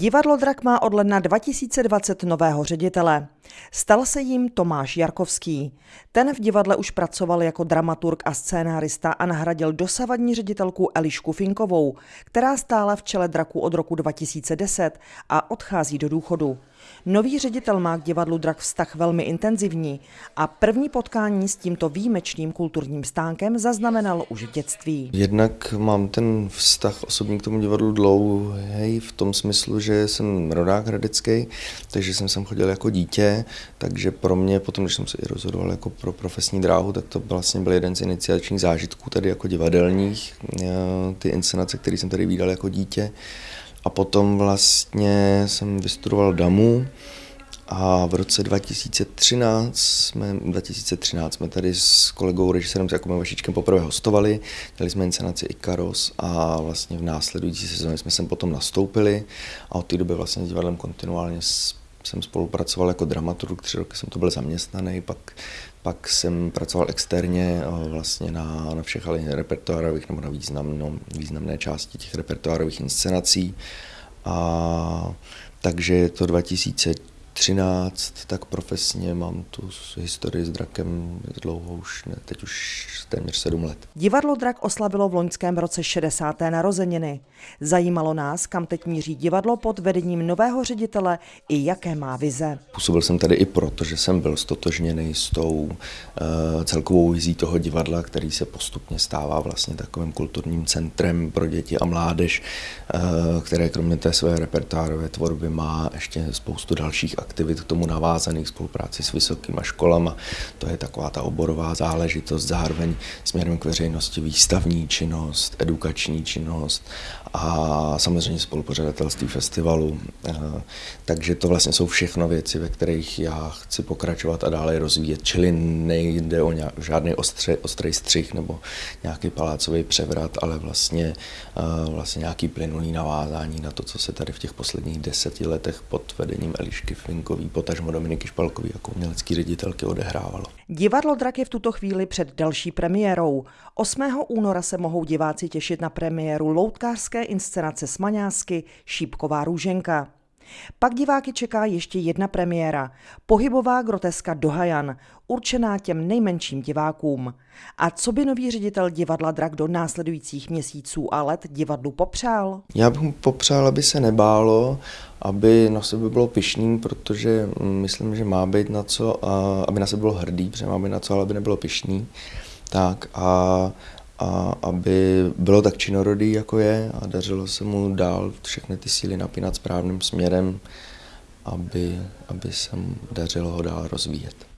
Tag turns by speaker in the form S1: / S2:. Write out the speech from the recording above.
S1: Divadlo Drak má od ledna 2020 nového ředitele. Stal se jim Tomáš Jarkovský. Ten v divadle už pracoval jako dramaturg a scénárista a nahradil dosavadní ředitelku Elišku Finkovou, která stála v čele Draku od roku 2010 a odchází do důchodu. Nový ředitel má k divadlu Drak vztah velmi intenzivní a první potkání s tímto výjimečným kulturním stánkem zaznamenal už v dětství.
S2: Jednak mám ten vztah osobní k tomu divadlu dlouhý v tom smyslu, že jsem rodák hradecký, takže jsem sem chodil jako dítě, takže pro mě potom, když jsem se i rozhodoval jako pro profesní dráhu, tak to vlastně byl jeden z iniciačních zážitků tady jako divadelních, eh, ty inscenace, které jsem tady viděl jako dítě. A potom vlastně jsem vystudoval DAMu a v roce 2013 jsme, 2013 jsme tady s kolegou režisérem Jakubem Vašičkem poprvé hostovali, dělali jsme inscenaci Ikaros a vlastně v následující sezóně jsme sem potom nastoupili a od té doby vlastně s divadlem kontinuálně jsem spolupracoval jako dramaturg, tři roky jsem to byl zaměstnaný, pak, pak jsem pracoval externě eh, vlastně na, na všech repertoárových nebo na významno, významné části těch repertoárových inscenací. A, takže je to 2000 13, tak profesně mám tu historii s drakem dlouho už, ne, teď už téměř 7 let.
S1: Divadlo Drak oslavilo v loňském roce 60. narozeniny. Zajímalo nás, kam teď míří divadlo pod vedením nového ředitele i jaké má vize.
S2: Působil jsem tady i proto, že jsem byl stotožněný s tou uh, celkovou vizí toho divadla, který se postupně stává vlastně takovým kulturním centrem pro děti a mládež, uh, které kromě té své repertoárové tvorby má ještě spoustu dalších aktivit k tomu navázaných, spolupráci s vysokýma školama. To je taková ta oborová záležitost, zároveň směrem k veřejnosti výstavní činnost, edukační činnost a samozřejmě spolupořadatelství festivalu. Eh, takže to vlastně jsou všechno věci, ve kterých já chci pokračovat a dále rozvíjet. Čili nejde o nějak, žádný ostře, ostrý střih nebo nějaký palácový převrat, ale vlastně, eh, vlastně nějaký plynulý navázání na to, co se tady v těch posledních deseti letech pod vedením Elišky Flinkový, potažmo Dominiky Špalkový jako umělecký ředitelky odehrávalo.
S1: Divadlo Drak je v tuto chvíli před další premiérou. 8. února se mohou diváci těšit na premiéru loutkářské inscenace Smaňásky Šípková růženka. Pak diváky čeká ještě jedna premiéra, pohybová groteska Dohajan, určená těm nejmenším divákům. A co by nový ředitel divadla Drak do následujících měsíců a let divadlu popřál?
S2: Já bych mu popřál, aby se nebálo, aby na sebe bylo pišný, protože myslím, že má být na co, aby na sebe bylo hrdý, protože má být na co, ale aby nebylo pišný. Tak a a aby bylo tak činorodý, jako je a dařilo se mu dál všechny ty síly napínat správným směrem, aby, aby se mu dařilo ho dál rozvíjet.